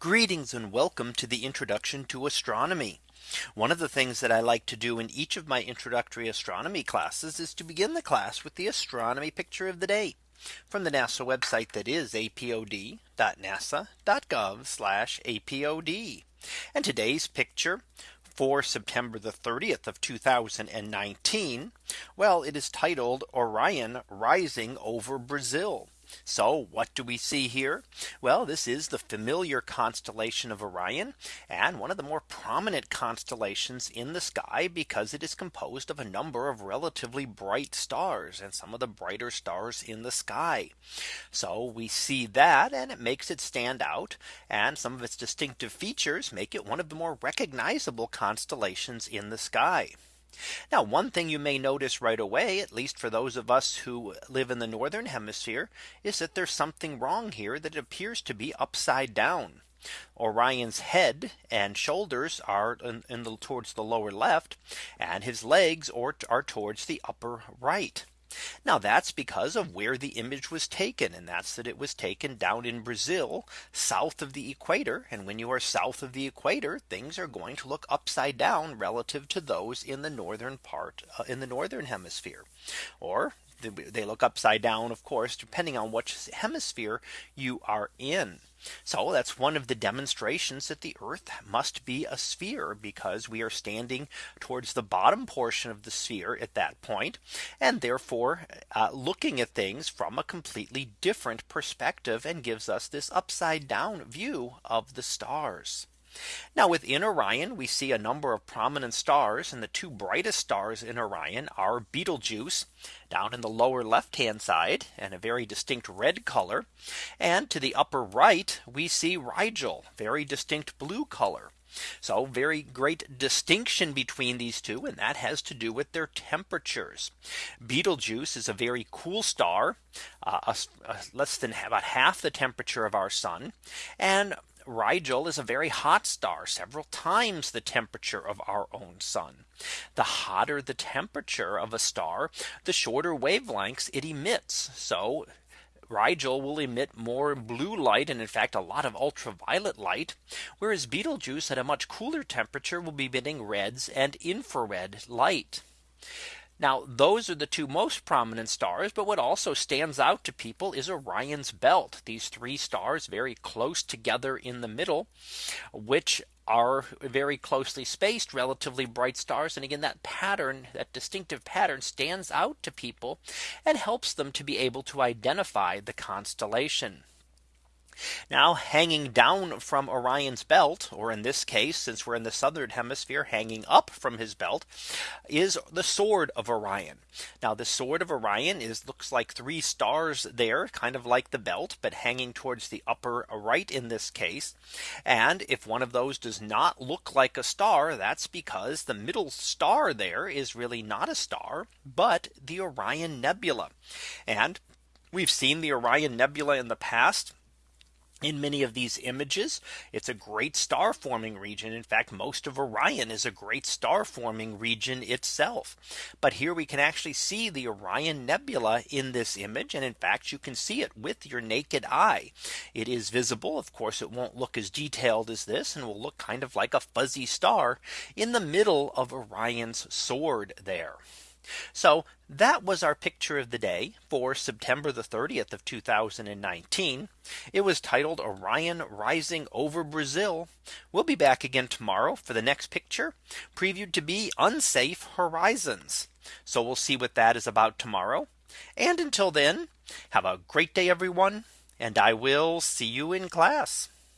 Greetings and welcome to the introduction to astronomy. One of the things that I like to do in each of my introductory astronomy classes is to begin the class with the astronomy picture of the day from the NASA website that is apod.nasa.gov apod. And today's picture for September the 30th of 2019. Well, it is titled Orion rising over Brazil. So what do we see here? Well, this is the familiar constellation of Orion and one of the more prominent constellations in the sky because it is composed of a number of relatively bright stars and some of the brighter stars in the sky. So we see that and it makes it stand out and some of its distinctive features make it one of the more recognizable constellations in the sky. Now one thing you may notice right away, at least for those of us who live in the northern hemisphere, is that there's something wrong here that appears to be upside down. Orion's head and shoulders are in, the towards the lower left and his legs or are towards the upper right. Now that's because of where the image was taken and that's that it was taken down in Brazil south of the equator. And when you are south of the equator things are going to look upside down relative to those in the northern part uh, in the northern hemisphere. Or they look upside down of course depending on which hemisphere you are in. So that's one of the demonstrations that the Earth must be a sphere because we are standing towards the bottom portion of the sphere at that point and therefore uh, looking at things from a completely different perspective and gives us this upside down view of the stars. Now within Orion, we see a number of prominent stars and the two brightest stars in Orion are Betelgeuse down in the lower left hand side and a very distinct red color. And to the upper right, we see Rigel very distinct blue color. So very great distinction between these two and that has to do with their temperatures. Betelgeuse is a very cool star uh, a, a less than about half the temperature of our sun and Rigel is a very hot star several times the temperature of our own sun. The hotter the temperature of a star, the shorter wavelengths it emits. So Rigel will emit more blue light and in fact a lot of ultraviolet light, whereas Betelgeuse at a much cooler temperature will be emitting reds and infrared light. Now those are the two most prominent stars. But what also stands out to people is Orion's belt. These three stars very close together in the middle, which are very closely spaced relatively bright stars. And again, that pattern, that distinctive pattern stands out to people and helps them to be able to identify the constellation. Now hanging down from Orion's belt, or in this case, since we're in the southern hemisphere, hanging up from his belt, is the sword of Orion. Now the sword of Orion is looks like three stars there, kind of like the belt, but hanging towards the upper right in this case. And if one of those does not look like a star, that's because the middle star there is really not a star, but the Orion Nebula. And we've seen the Orion Nebula in the past in many of these images. It's a great star forming region. In fact, most of Orion is a great star forming region itself. But here we can actually see the Orion Nebula in this image. And in fact, you can see it with your naked eye. It is visible. Of course, it won't look as detailed as this and will look kind of like a fuzzy star in the middle of Orion's sword there. So that was our picture of the day for September the 30th of 2019. It was titled Orion rising over Brazil. We'll be back again tomorrow for the next picture previewed to be unsafe horizons. So we'll see what that is about tomorrow. And until then, have a great day, everyone. And I will see you in class.